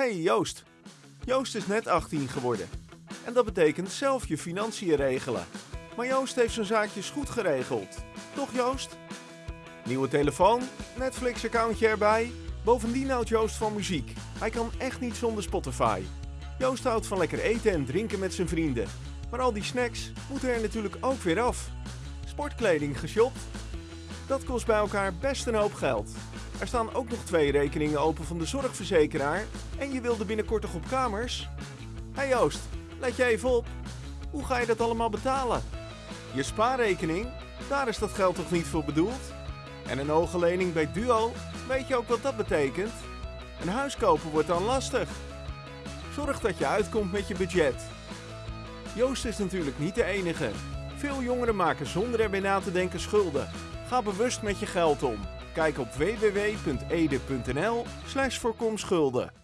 Hey Joost. Joost is net 18 geworden. En dat betekent zelf je financiën regelen. Maar Joost heeft zijn zaakjes goed geregeld. Toch Joost? Nieuwe telefoon, Netflix-accountje erbij. Bovendien houdt Joost van muziek. Hij kan echt niet zonder Spotify. Joost houdt van lekker eten en drinken met zijn vrienden. Maar al die snacks moeten er natuurlijk ook weer af. Sportkleding geshopt? Dat kost bij elkaar best een hoop geld. Er staan ook nog twee rekeningen open van de zorgverzekeraar en je wilde binnenkort nog op kamers? Hey Joost, let je even op. Hoe ga je dat allemaal betalen? Je spaarrekening? Daar is dat geld toch niet voor bedoeld? En een hoge lening bij Duo? Weet je ook wat dat betekent? Een huis kopen wordt dan lastig. Zorg dat je uitkomt met je budget. Joost is natuurlijk niet de enige. Veel jongeren maken zonder erbij na te denken schulden. Ga bewust met je geld om. Kijk op www.ede.nl slash voorkom schulden.